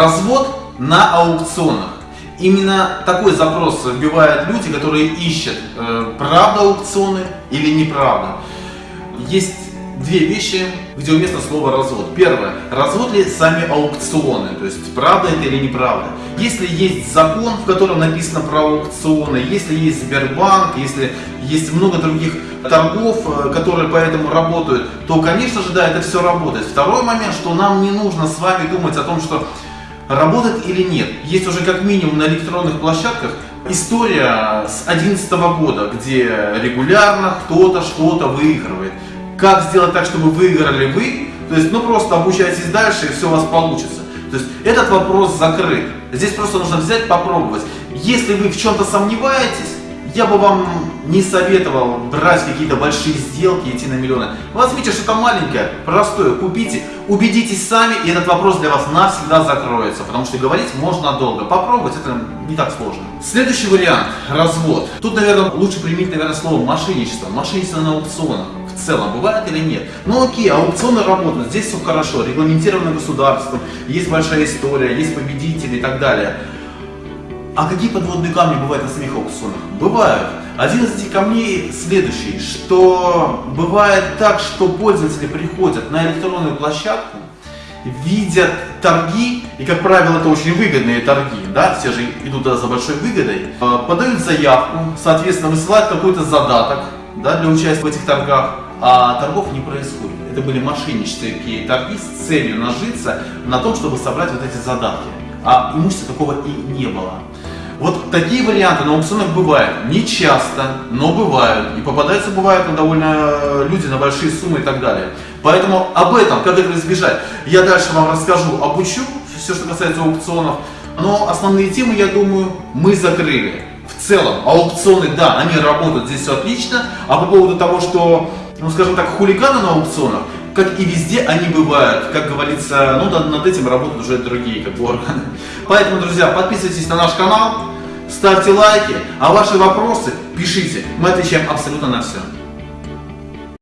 Развод на аукционах. Именно такой запрос вбивают люди, которые ищут, э, правда аукционы или неправда. Есть две вещи, где уместно слово развод. Первое. Развод ли сами аукционы, то есть правда это или неправда. Если есть закон, в котором написано про аукционы, если есть Сбербанк, если есть много других торгов, э, которые поэтому работают, то, конечно же, да, это все работает. Второй момент, что нам не нужно с вами думать о том, что работает или нет. Есть уже как минимум на электронных площадках история с 2011 года, где регулярно кто-то что-то выигрывает. Как сделать так, чтобы выиграли вы? То есть, ну просто обучайтесь дальше, и все у вас получится. То есть, этот вопрос закрыт. Здесь просто нужно взять, попробовать. Если вы в чем-то сомневаетесь, я бы вам не советовал брать какие-то большие сделки, идти на миллионы. Возьмите что-то маленькое, простое, купите, убедитесь сами, и этот вопрос для вас навсегда закроется, потому что говорить можно долго. Попробовать это не так сложно. Следующий вариант – развод. Тут, наверное, лучше применить, наверное, слово мошенничество. Мошенничество на аукционах в целом бывает или нет. Ну окей, аукционы работают, здесь все хорошо, регламентировано государством, есть большая история, есть победители и так далее. А какие подводные камни бывают на самих аукционах? Бывают. Один из этих камней следующий, что бывает так, что пользователи приходят на электронную площадку, видят торги, и, как правило, это очень выгодные торги, да, все же идут туда за большой выгодой, э, подают заявку, соответственно, высылают какой-то задаток, да, для участия в этих торгах, а торгов не происходит. Это были мошеннические торги с целью нажиться на том, чтобы собрать вот эти задатки. А имущества такого и не было. Вот такие варианты на аукционах бывают. Не часто, но бывают. И попадаются бывают на довольно э, люди на большие суммы и так далее. Поэтому об этом, как этого избежать, я дальше вам расскажу, обучу, все, что касается аукционов. Но основные темы, я думаю, мы закрыли. В целом, аукционы, да, они работают, здесь все отлично. А по поводу того, что, ну скажем так, хулиганы на аукционах, как и везде они бывают. Как говорится, ну над этим работают уже другие как бы, органы. Поэтому, друзья, подписывайтесь на наш канал, ставьте лайки, а ваши вопросы пишите. Мы отвечаем абсолютно на все.